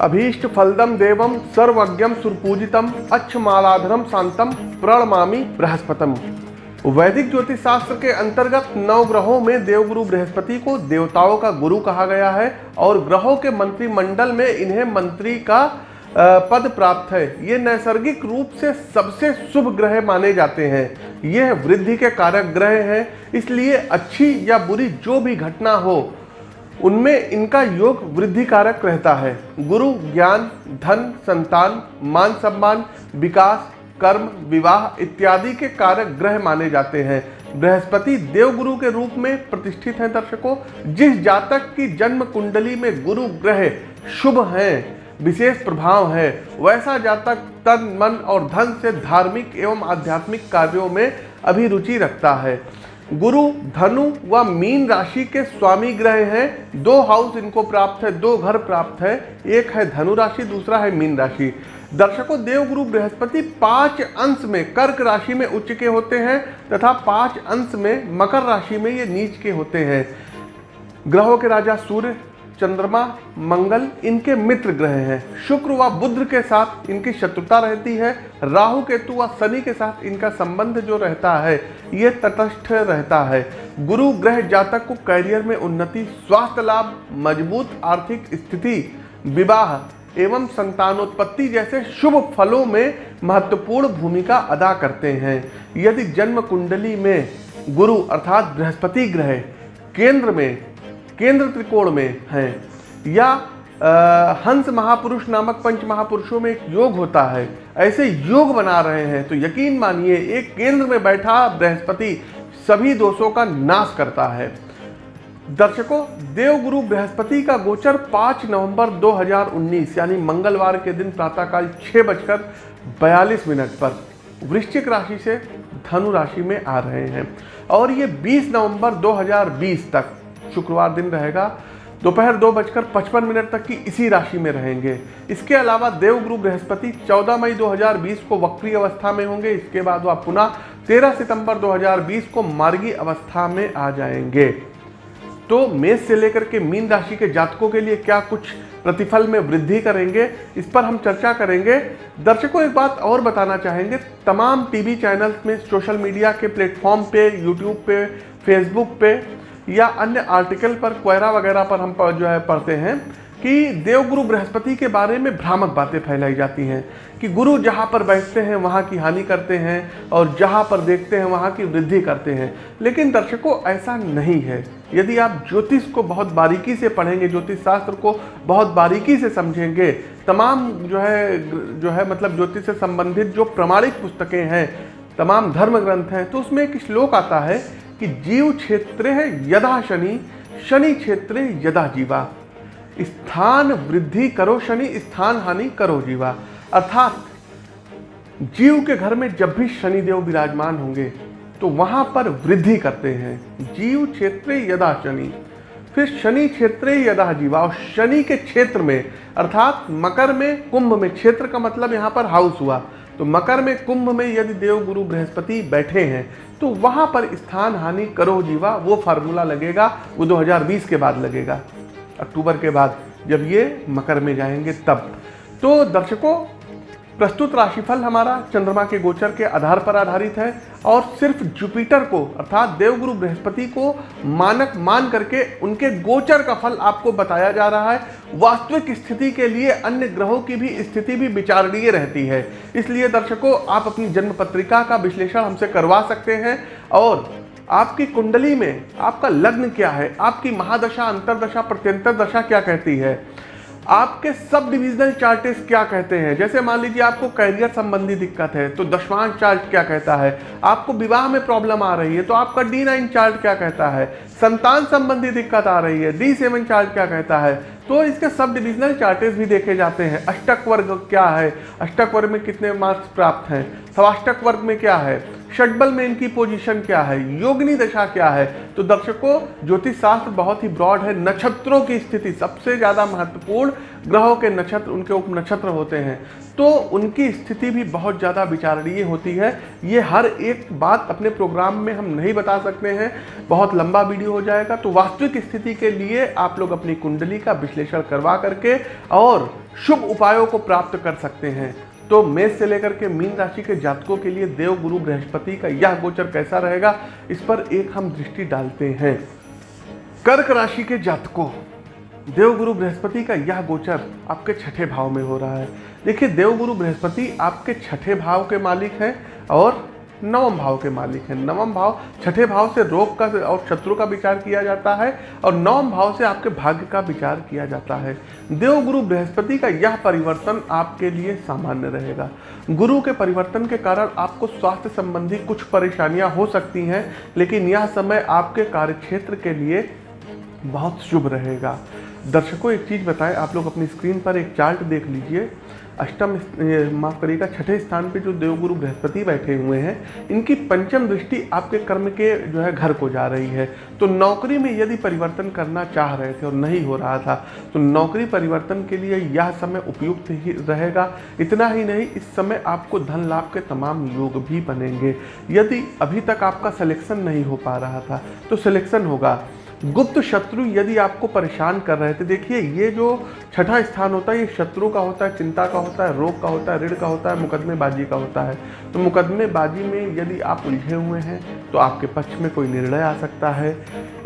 अभीष्ट फलदम देवम सर्वज्ञम सुरपूजितम अच्छमालाधरम शांतम प्रणमामी बृहस्पतम। वैदिक ज्योतिष शास्त्र के अंतर्गत नौ ग्रहों में देवगुरु बृहस्पति को देवताओं का गुरु कहा गया है और ग्रहों के मंत्रिमंडल में इन्हें मंत्री का पद प्राप्त है। ये नैसर्गिक रूप से सबसे शुभ ग्रह माने जाते हैं। यह वृद्धि के कारक ग्रह हैं, इसलिए अच्छी या बुरी जो भी घटना हो उनमें इनका योग वृद्धि कारक रहता है। गुरु, ज्ञान, धन, संतान, मान सम्मान, विकास, कर्म, विवाह इत्यादि के कारक ग्रह माने जाते हैं। बृहस्पति देवगुरु के रूप में प्रतिष्ठित हैं दर्शकों। जिस जातक की जन्म कुंडली में गुरु ग्रह शुभ हैं, विशेष प्रभाव है, वैसा जातक तन, मन और धन से धार्मिक एवं आध्यात्मिक कार्यों में अभिरुचि रखता है। गुरु, धनु व मीन राशि के स्वामी ग्रह हैं। दो हाउस इनको प्राप्त है, दो घर प्राप्त है। एक है धनु राशि, दूसरा है मीन राशि। दर्शकों, देवगुरु बृहस्पति पाँच अंश में कर्क राशि में उच्च के होते हैं तथा पाँच अंश में मकर राशि में ये नीच के होते हैं। ग्रहों के राजा सूर्य चंद्रमा, मंगल इनके मित्र ग्रह हैं। शुक्र व बुद्ध के साथ इनकी शत्रुता रहती है। राहु, केतु व शनि के साथ इनका संबंध जो रहता है, ये तटस्थ रहता है। गुरु ग्रह जातक को कैरियर में उन्नति, स्वास्थ्य लाभ, मज़बूत आर्थिक स्थिति, विवाह एवं संतानोत्पत्ति जैसे शुभ फलों में महत्वपूर्ण भूमिका अदा करते हैं। यदि जन्म कुंडली में गुरु अर्थात बृहस्पति ग्रह केंद्र में केंद्र त्रिकोण में हैं। या आ, हंस महापुरुष नामक पंच महापुरुषों में एक योग होता है। ऐसे योग बना रहे हैं तो यकीन मानिए एक केंद्र में बैठा बृहस्पति सभी दोषों का नाश करता है। दर्शकों देवगुरु बृहस्पति का गोचर 5 नवंबर 2019 यानी मंगलवार के दिन प्रातःकाल छः बजकर बयालीस मिनट पर वृश्चिक राशि से धनु राशि में आ रहे हैं। और ये 20 नवंबर 2020 तक शुक्रवार दिन रहेगा। दोपहर दो बजकर पचपन मिनट तक की इसी राशि में रहेंगे। इसके अलावा देवगुरु बृहस्पति 14 मई 2020 को वक्री अवस्था में होंगे। इसके बाद वह पुनः 13 सितंबर 2020 को मार्गी अवस्था में आ जाएँगे। तो मेष से लेकर के मीन राशि के जातकों के लिए क्या कुछ प्रतिफल में वृद्धि करेंगे, इस पर हम चर्चा करेंगे। दर्शकों, एक बात और बताना चाहेंगे। तमाम टीवी चैनल्स में सोशल मीडिया के प्लेटफॉर्म पे, यूट्यूब पे, फेसबुक पे या अन्य आर्टिकल पर क्वेरा वगैरह पर हम जो है पढ़ते हैं कि देवगुरु बृहस्पति के बारे में भ्रामक बातें फैलाई जाती हैं कि गुरु जहाँ पर बैठते हैं, वहाँ की हानि करते हैं और जहाँ पर देखते हैं, वहाँ की वृद्धि करते हैं। लेकिन दर्शकों, ऐसा नहीं है। यदि आप ज्योतिष को बहुत बारीकी से पढ़ेंगे, ज्योतिष शास्त्र को बहुत बारीकी से समझेंगे, तमाम जो है जो है मतलब ज्योतिष से संबंधित जो प्रमाणिक पुस्तकें हैं, तमाम धर्म ग्रंथ हैं तो उसमें एक श्लोक आता है कि जीव क्षेत्र यदा शनि शनि क्षेत्र यदा जीवा। स्थान वृद्धि करो शनि, स्थान हानि करो जीवा। अर्थात जीव के घर में जब भी शनिदेव विराजमान होंगे तो वहाँ पर वृद्धि करते हैं। जीव क्षेत्र यदा शनि, फिर शनि क्षेत्र यदा जीवा। और शनि के क्षेत्र में, अर्थात मकर में, कुंभ में, क्षेत्र का मतलब यहाँ पर हाउस हुआ। तो मकर में कुंभ में यदि देव गुरु बृहस्पति बैठे हैं तो वहाँ पर स्थान हानि करो जीवा, वो फार्मूला लगेगा, वो 2020 के बाद लगेगा, अक्टूबर के बाद, जब ये मकर में जाएँगे तब। तो दर्शकों प्रस्तुत राशिफल हमारा चंद्रमा के गोचर के आधार पर आधारित है और सिर्फ़ जुपिटर को, अर्थात देवगुरु बृहस्पति को मानक मान करके उनके गोचर का फल आपको बताया जा रहा है। वास्तविक स्थिति के लिए अन्य ग्रहों की भी स्थिति भी विचारणीय रहती है। इसलिए दर्शकों, आप अपनी जन्म पत्रिका का विश्लेषण हमसे करवा सकते हैं और आपकी कुंडली में आपका लग्न क्या है? आपकी महादशा, अंतरदशा, प्रत्यंतर दशा क्या कहती है? आपके सब डिविजनल चार्टेस क्या कहते हैं? जैसे मान लीजिए आपको कैरियर संबंधी दिक्कत है तो दशवांश चार्ट क्या कहता है? आपको विवाह में प्रॉब्लम आ रही है तो आपका डी नाइन चार्ट क्या कहता है? संतान संबंधी दिक्कत आ रही है डी सेवन चार्ट क्या कहता है? तो इसके सब डिविजनल चार्टेस भी देखे जाते हैं। अष्टक वर्ग क्या है? अष्टक वर्ग में कितने मार्क्स प्राप्त हैं? सवाष्टक वर्ग में क्या है? षटबल में इनकी पोजीशन क्या है? योगनी दशा क्या है? तो दर्शकों ज्योतिष शास्त्र बहुत ही ब्रॉड है। नक्षत्रों की स्थिति सबसे ज़्यादा महत्वपूर्ण ग्रहों के नक्षत्र, उनके उप नक्षत्र होते हैं। तो उनकी स्थिति भी बहुत ज़्यादा विचारणीय होती है। ये हर एक बात अपने प्रोग्राम में हम नहीं बता सकते हैं। बहुत लंबा वीडियो हो जाएगा। तो वास्तविक स्थिति के लिए आप लोग अपनी कुंडली का विश्लेषण करवा करके और शुभ उपायों को प्राप्त कर सकते हैं। तो मेष से लेकर के मीन राशि के जातकों के लिए देव, गुरु, बृहस्पति का यह गोचर कैसा रहेगा, इस पर एक हम दृष्टि डालते हैं। कर्क राशि के जातकों देवगुरु बृहस्पति का यह गोचर आपके छठे भाव में हो रहा है। देखिए देवगुरु बृहस्पति आपके छठे भाव के मालिक हैं और नवम भाव के मालिक हैं। नवम भाव छठे भाव से रोग का और शत्रु का विचार किया जाता है और नवम भाव से आपके भाग्य का विचार किया जाता है। देवगुरु बृहस्पति का यह परिवर्तन आपके लिए सामान्य रहेगा। गुरु के परिवर्तन के कारण आपको स्वास्थ्य संबंधी कुछ परेशानियाँ हो सकती हैं, लेकिन यह समय आपके कार्यक्षेत्र के लिए बहुत शुभ रहेगा। दर्शकों, एक चीज़ बताएँ, आप लोग अपनी स्क्रीन पर एक चार्ट देख लीजिए। अष्टम माफ़ करिएगा, छठे स्थान पे जो देवगुरु बृहस्पति बैठे हुए हैं, इनकी पंचम दृष्टि आपके कर्म के जो है घर को जा रही है। तो नौकरी में यदि परिवर्तन करना चाह रहे थे और नहीं हो रहा था तो नौकरी परिवर्तन के लिए यह समय उपयुक्त ही रहेगा। इतना ही नहीं, इस समय आपको धन लाभ के तमाम योग भी बनेंगे। यदि अभी तक आपका सिलेक्शन नहीं हो पा रहा था तो सिलेक्शन होगा। गुप्त शत्रु यदि आपको परेशान कर रहे थे, देखिए, ये जो छठा स्थान होता है, ये शत्रु का होता है, चिंता का होता है, रोग का होता है, ऋण का होता है, मुकदमेबाजी का होता है। तो मुकदमेबाजी में यदि आप उलझे हुए हैं तो आपके पक्ष में कोई निर्णय आ सकता है।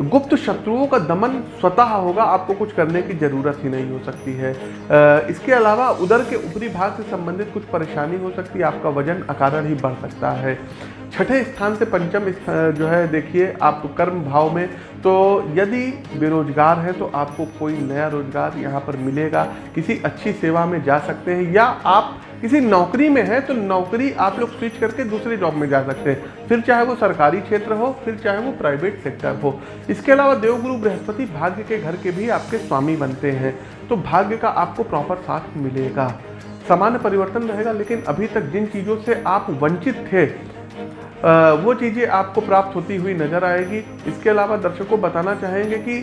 गुप्त शत्रुओं का दमन स्वतः होगा, आपको कुछ करने की ज़रूरत ही नहीं हो सकती है। इसके अलावा उदर के ऊपरी भाग से संबंधित कुछ परेशानी हो सकती है, आपका वज़न, अकारण ही बढ़ सकता है। छठे स्थान से पंचम जो है, देखिए, आप कर्म भाव में तो यदि बेरोजगार है तो आपको कोई नया रोज़गार यहाँ पर मिलेगा। किसी अच्छी सेवा में जा सकते हैं, या आप किसी नौकरी में है तो नौकरी आप लोग स्विच करके दूसरे जॉब में जा सकते हैं। फिर चाहे वो सरकारी क्षेत्र हो, फिर चाहे वो प्राइवेट सेक्टर हो। इसके अलावा देवगुरु बृहस्पति भाग्य के घर के भी आपके स्वामी बनते हैं तो भाग्य का आपको प्रॉपर साथ मिलेगा। सामान्य परिवर्तन रहेगा, लेकिन अभी तक जिन चीज़ों से आप वंचित थे वो चीज़ें आपको प्राप्त होती हुई नज़र आएगी। इसके अलावा दर्शकों बताना चाहेंगे कि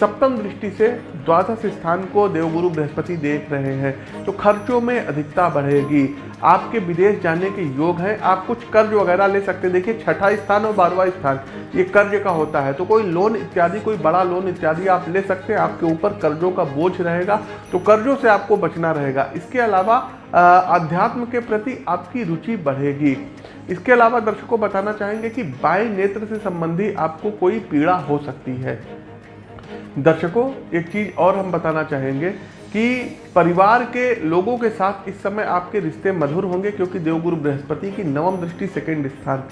सप्तम दृष्टि से द्वादश स्थान को देवगुरु बृहस्पति देख रहे हैं तो खर्चों में अधिकता बढ़ेगी। आपके विदेश जाने के योग हैं, आप कुछ कर्ज वगैरह ले सकते हैं। देखिए, छठा स्थान और बारहवा स्थान, ये कर्ज का होता है। तो कोई लोन इत्यादि, कोई बड़ा लोन इत्यादि आप ले सकते हैं, आपके ऊपर कर्जों का बोझ रहेगा तो कर्जों से आपको बचना रहेगा। इसके अलावा अध्यात्म के प्रति आपकी रुचि बढ़ेगी। इसके अलावा दर्शकों बताना चाहेंगे कि बाएँ नेत्र से संबंधी आपको कोई पीड़ा हो सकती है। दर्शकों, एक चीज़ और हम बताना चाहेंगे कि परिवार के लोगों के साथ इस समय आपके रिश्ते मधुर होंगे क्योंकि देवगुरु बृहस्पति की नवम दृष्टि सेकंड स्थान।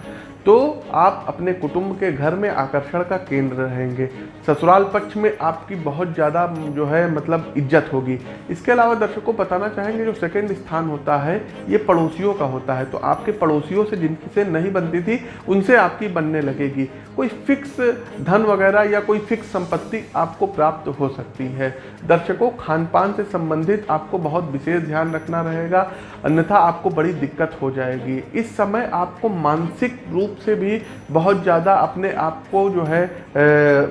तो आप अपने कुटुंब के घर में आकर्षण का केंद्र रहेंगे। ससुराल पक्ष में आपकी बहुत ज़्यादा, जो है मतलब इज़्ज़त होगी। इसके अलावा दर्शकों बताना चाहेंगे, जो सेकंड स्थान होता है, ये पड़ोसियों का होता है। तो आपके पड़ोसियों से जिनकी से नहीं बनती थी, उनसे आपकी बनने लगेगी। कोई फिक्स धन वगैरह या कोई फिक्स संपत्ति आपको प्राप्त हो सकती है। दर्शकों खान पान से संबंधित आपको बहुत विशेष ध्यान रखना रहेगा। अन्यथा आपको बड़ी दिक्कत हो जाएगी। इस समय आपको मानसिक रूप से भी बहुत ज़्यादा अपने आप को जो है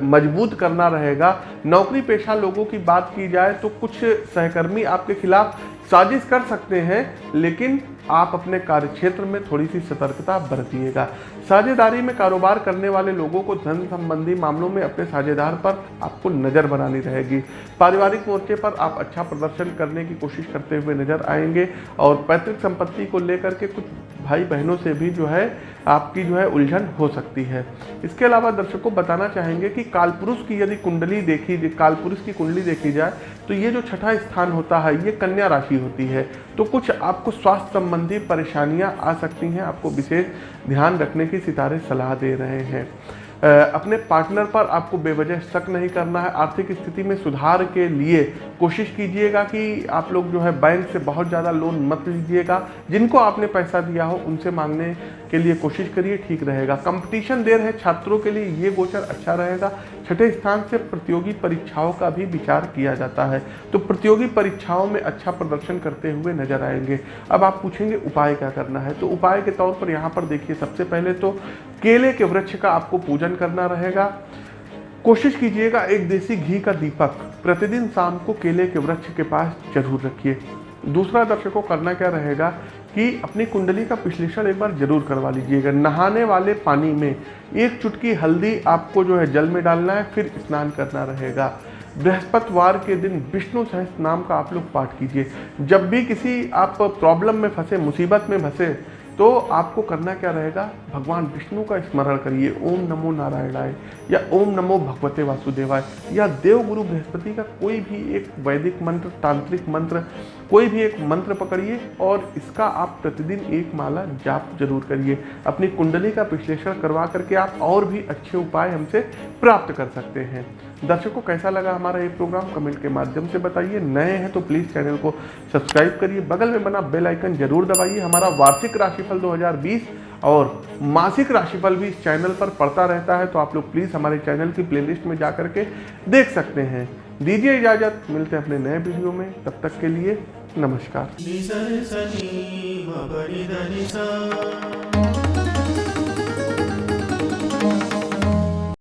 मज़बूत करना रहेगा। नौकरी पेशा लोगों की बात की जाए तो कुछ सहकर्मी आपके खिलाफ साजिश कर सकते हैं, लेकिन आप अपने कार्य क्षेत्र में थोड़ी सी सतर्कता बरतिएगा। साझेदारी में कारोबार करने वाले लोगों को धन संबंधी मामलों में अपने साझेदार पर आपको नज़र बनानी रहेगी। पारिवारिक मोर्चे पर आप अच्छा प्रदर्शन करने की कोशिश करते हुए नज़र आएँगे और पैतृक संपत्ति को लेकर के कुछ भाई बहनों से भी जो है, आपकी जो है उलझन हो सकती है। इसके अलावा दर्शकों बताना चाहेंगे कि कालपुरुष की यदि कुंडली देखी, कालपुरुष की कुंडली देखी जाए तो ये जो छठा स्थान होता है, ये कन्या राशि होती है। तो कुछ आपको स्वास्थ्य संबंधी परेशानियाँ आ सकती हैं, आपको विशेष ध्यान रखने की सितारे सलाह दे रहे हैं। अपने पार्टनर पर आपको बेवजह शक नहीं करना है। आर्थिक स्थिति में सुधार के लिए कोशिश कीजिएगा कि आप लोग जो है बैंक से बहुत ज़्यादा लोन मत लीजिएगा। जिनको आपने पैसा दिया हो, उनसे मांगने के लिए कोशिश करिए, ठीक रहेगा। कंपटीशन दे रहे छात्रों के लिए ये गोचर अच्छा रहेगा। छठे स्थान से प्रतियोगी परीक्षाओं का भी विचार किया जाता है। तो प्रतियोगी परीक्षाओं में अच्छा प्रदर्शन करते हुए नज़र आएँगे। अब आप पूछेंगे, उपाय क्या करना है? तो उपाय के तौर पर यहाँ पर देखिए, सबसे पहले तो केले के वृक्ष का आपको पूजन करना रहेगा। कोशिश कीजिएगा एक देसी घी का दीपक। प्रतिदिन शाम को केले के वृक्ष के पास ज़रूर रखिए। दूसरा दर्शकों, करना क्या रहेगा कि अपनी कुंडली का विश्लेषण एक बार ज़रूर करवा लीजिएगा। नहाने वाले पानी में एक चुटकी हल्दी आपको जो है जल में डालना है, फिर स्नान करना रहेगा। बृहस्पतिवार के दिन विष्णु सहस्त्र नाम का आप लोग पाठ कीजिए। जब भी किसी आप प्रॉब्लम में फंसे, मुसीबत में फंसे तो आपको करना क्या रहेगा? भगवान विष्णु का स्मरण करिए। ओम नमो नारायणाय या ओम नमो भगवते वासुदेवाय या देव गुरु बृहस्पति का कोई भी एक वैदिक मंत्र, तांत्रिक मंत्र, कोई भी एक मंत्र पकड़िए और इसका आप प्रतिदिन एक माला जाप ज़रूर करिए। अपनी कुंडली का विश्लेषण करवा करके आप और भी अच्छे उपाय हमसे प्राप्त कर सकते हैं। दर्शकों कैसा लगा हमारा ये प्रोग्राम कमेंट के माध्यम से बताइए। नए हैं तो प्लीज़ चैनल को सब्सक्राइब करिए। बगल में बना बेल आइकन ज़रूर दबाइए। हमारा वार्षिक राशिफल 2020 और मासिक राशिफल भी इस चैनल पर पड़ता रहता है तो आप लोग प्लीज़ हमारे चैनल की प्लेलिस्ट में जा करके देख सकते हैं। दीजिए इजाज़त। मिलते हैं अपने नए वीडियो में। तब तक के लिए नमस्कार।